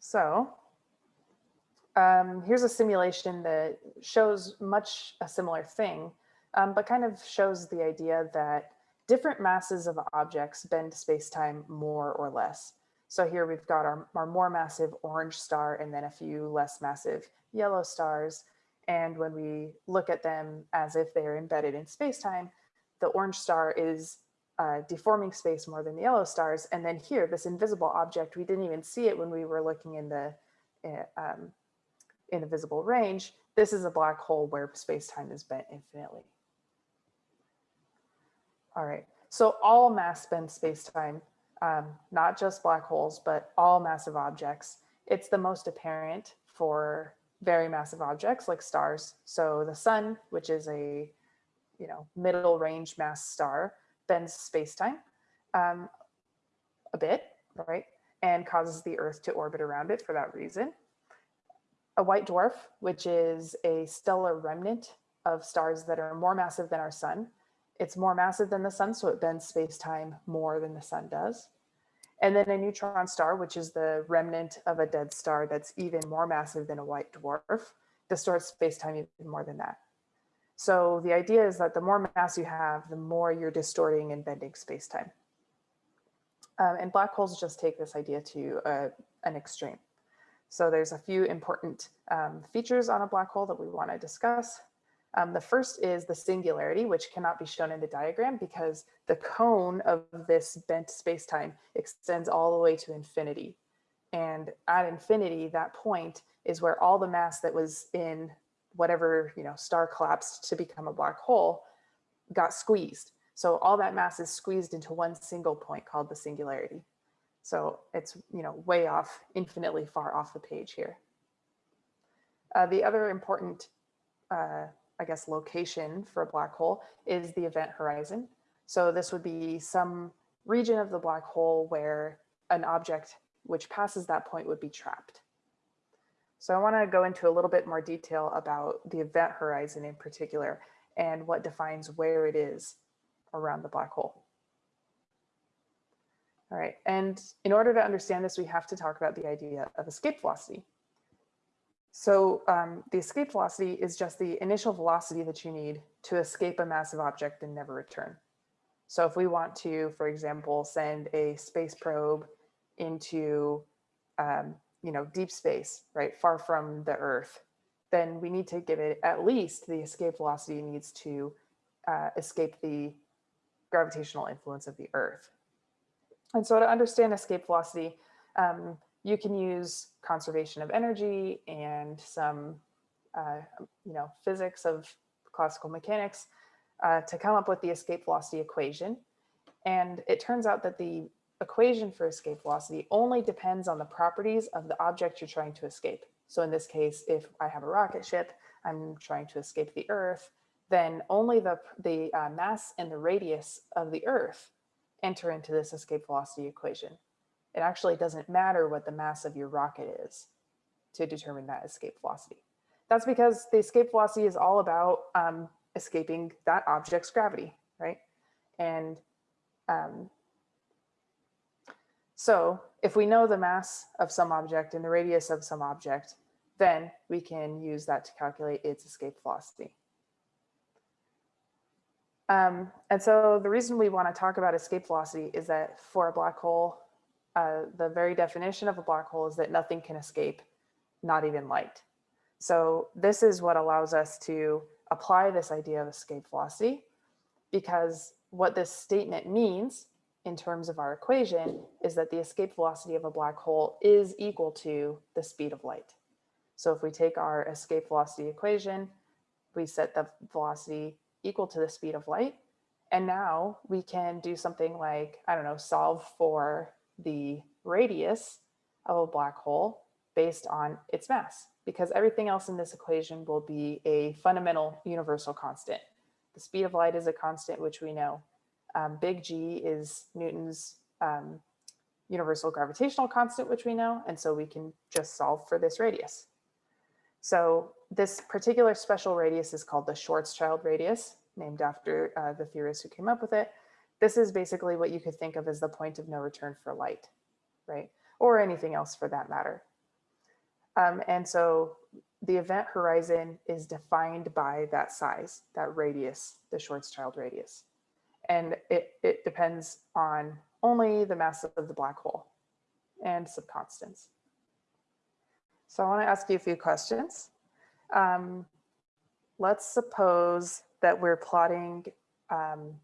So um, here's a simulation that shows much a similar thing, um, but kind of shows the idea that different masses of objects bend space-time more or less. So here we've got our, our more massive orange star and then a few less massive yellow stars. And when we look at them as if they're embedded in space-time, the orange star is uh, deforming space more than the yellow stars. And then here, this invisible object, we didn't even see it when we were looking in the uh, um, in the visible range. This is a black hole where space-time is bent infinitely. All right, so all mass bend space-time, um, not just black holes, but all massive objects. It's the most apparent for very massive objects like stars. So the sun, which is a you know middle range mass star, bends space-time um, a bit, right? And causes the Earth to orbit around it for that reason. A white dwarf, which is a stellar remnant of stars that are more massive than our sun. It's more massive than the sun, so it bends space-time more than the sun does. And then a neutron star, which is the remnant of a dead star that's even more massive than a white dwarf, distorts space-time even more than that. So the idea is that the more mass you have, the more you're distorting and bending space-time. Um, and black holes just take this idea to uh, an extreme. So there's a few important um, features on a black hole that we want to discuss. Um, the first is the singularity, which cannot be shown in the diagram because the cone of this bent space-time extends all the way to infinity. And at infinity, that point is where all the mass that was in whatever you know star collapsed to become a black hole got squeezed. So all that mass is squeezed into one single point called the singularity. So it's you know way off, infinitely far off the page here. Uh, the other important uh, I guess, location for a black hole is the event horizon. So this would be some region of the black hole where an object which passes that point would be trapped. So I want to go into a little bit more detail about the event horizon in particular and what defines where it is around the black hole. All right, and in order to understand this, we have to talk about the idea of escape velocity. So um, the escape velocity is just the initial velocity that you need to escape a massive object and never return. So if we want to, for example, send a space probe into, um, you know, deep space, right, far from the Earth, then we need to give it at least the escape velocity needs to uh, escape the gravitational influence of the Earth. And so to understand escape velocity, um, you can use conservation of energy and some, uh, you know, physics of classical mechanics uh, to come up with the escape velocity equation. And it turns out that the equation for escape velocity only depends on the properties of the object you're trying to escape. So in this case, if I have a rocket ship, I'm trying to escape the Earth, then only the, the uh, mass and the radius of the Earth enter into this escape velocity equation. It actually doesn't matter what the mass of your rocket is to determine that escape velocity. That's because the escape velocity is all about um, escaping that object's gravity, right? And um, so if we know the mass of some object and the radius of some object, then we can use that to calculate its escape velocity. Um, and so the reason we want to talk about escape velocity is that for a black hole, uh, the very definition of a black hole is that nothing can escape, not even light. So this is what allows us to apply this idea of escape velocity because what this statement means in terms of our equation is that the escape velocity of a black hole is equal to the speed of light. So if we take our escape velocity equation, we set the velocity equal to the speed of light. And now we can do something like, I don't know, solve for the radius of a black hole based on its mass because everything else in this equation will be a fundamental universal constant. The speed of light is a constant, which we know. Um, big G is Newton's um, universal gravitational constant, which we know, and so we can just solve for this radius. So this particular special radius is called the Schwarzschild radius, named after uh, the theorist who came up with it this is basically what you could think of as the point of no return for light, right? Or anything else for that matter. Um, and so the event horizon is defined by that size, that radius, the Schwarzschild radius. And it, it depends on only the mass of the black hole and some constants. So I want to ask you a few questions. Um, let's suppose that we're plotting um,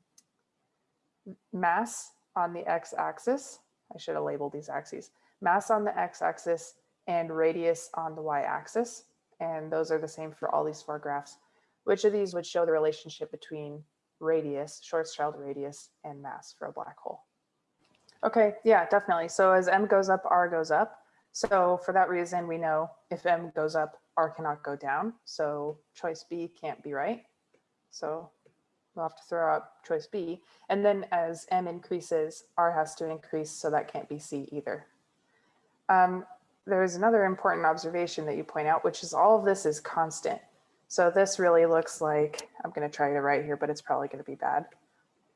mass on the x-axis. I should have labeled these axes. Mass on the x-axis and radius on the y-axis. And those are the same for all these four graphs. Which of these would show the relationship between radius, Schwarzschild radius, and mass for a black hole? Okay, yeah, definitely. So as m goes up, r goes up. So for that reason, we know if m goes up, r cannot go down. So choice B can't be right. So we'll have to throw out choice B. And then as m increases, r has to increase, so that can't be C either. Um, there's another important observation that you point out, which is all of this is constant. So this really looks like, I'm going to try to write here, but it's probably going to be bad.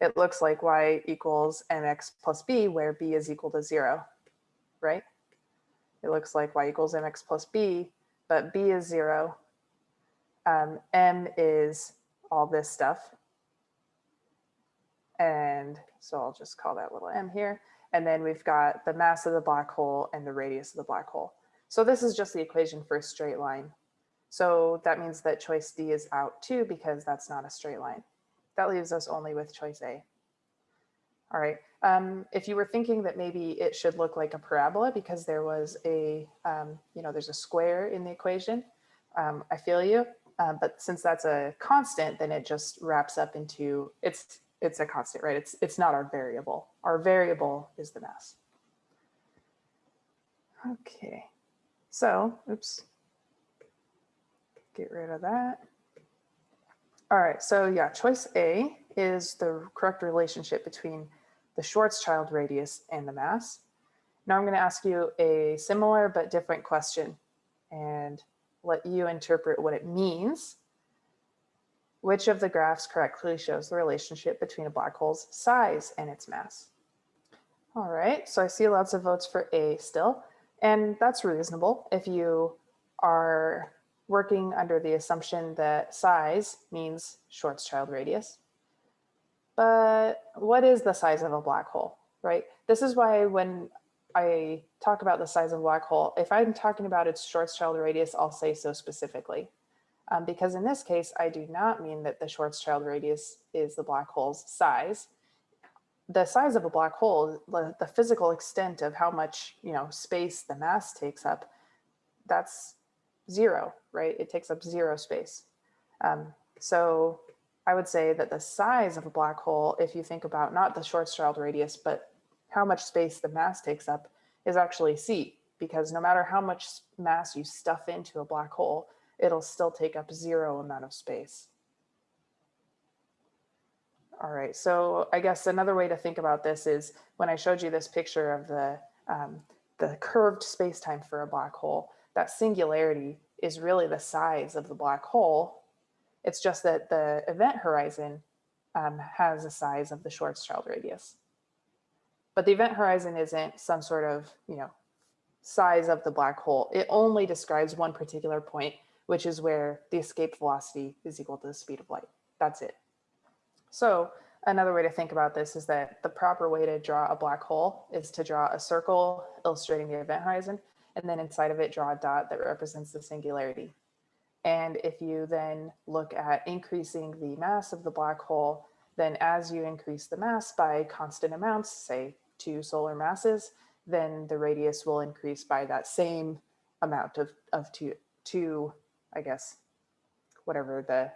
It looks like y equals mx plus b, where b is equal to zero, right? it looks like y equals mx plus b, but b is zero. Um, m is all this stuff. And so I'll just call that little m here. And then we've got the mass of the black hole and the radius of the black hole. So this is just the equation for a straight line. So that means that choice D is out too, because that's not a straight line. That leaves us only with choice A. All right, um, if you were thinking that maybe it should look like a parabola because there was a, um, you know, there's a square in the equation, um, I feel you. Uh, but since that's a constant, then it just wraps up into, it's, it's a constant, right? It's, it's not our variable. Our variable is the mass. Okay, so, oops, get rid of that. All right, so yeah, choice A is the correct relationship between the Schwarzschild radius and the mass. Now I'm going to ask you a similar but different question and let you interpret what it means. Which of the graphs correctly shows the relationship between a black hole's size and its mass? All right, so I see lots of votes for A still, and that's reasonable if you are working under the assumption that size means Schwarzschild radius but what is the size of a black hole, right? This is why when I talk about the size of a black hole, if I'm talking about its Schwarzschild radius, I'll say so specifically. Um, because in this case, I do not mean that the Schwarzschild radius is the black hole's size. The size of a black hole, the, the physical extent of how much you know space the mass takes up, that's zero, right? It takes up zero space. Um, so I would say that the size of a black hole, if you think about not the Schwarzschild radius, but how much space the mass takes up is actually C, because no matter how much mass you stuff into a black hole, it'll still take up zero amount of space. All right, so I guess another way to think about this is when I showed you this picture of the, um, the curved space-time for a black hole, that singularity is really the size of the black hole it's just that the event horizon um, has a size of the Schwarzschild radius. But the event horizon isn't some sort of, you know, size of the black hole. It only describes one particular point, which is where the escape velocity is equal to the speed of light. That's it. So another way to think about this is that the proper way to draw a black hole is to draw a circle illustrating the event horizon, and then inside of it draw a dot that represents the singularity. And if you then look at increasing the mass of the black hole, then as you increase the mass by constant amounts, say two solar masses, then the radius will increase by that same amount of, of two, two, I guess, whatever the,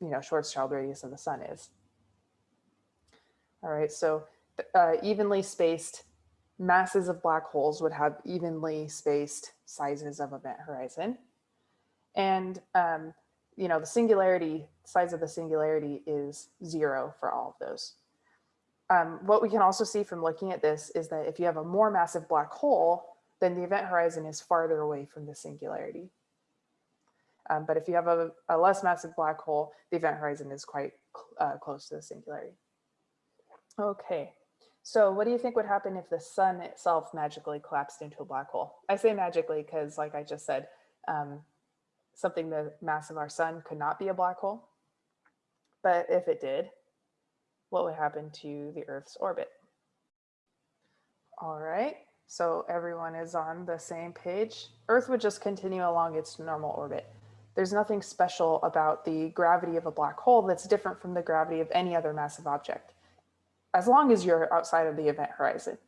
you know, Schwarzschild radius of the sun is. All right, so uh, evenly spaced masses of black holes would have evenly spaced sizes of event horizon. And, um, you know, the singularity, size of the singularity is zero for all of those. Um, what we can also see from looking at this is that if you have a more massive black hole, then the event horizon is farther away from the singularity. Um, but if you have a, a, less massive black hole, the event horizon is quite uh, close to the singularity. Okay, So what do you think would happen if the sun itself magically collapsed into a black hole? I say magically because like I just said, um, something the mass of our sun could not be a black hole. But if it did, what would happen to the Earth's orbit? All right, so everyone is on the same page. Earth would just continue along its normal orbit. There's nothing special about the gravity of a black hole that's different from the gravity of any other massive object, as long as you're outside of the event horizon,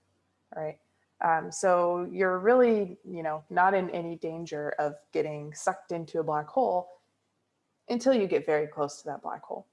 right? Um, so you're really, you know, not in any danger of getting sucked into a black hole until you get very close to that black hole.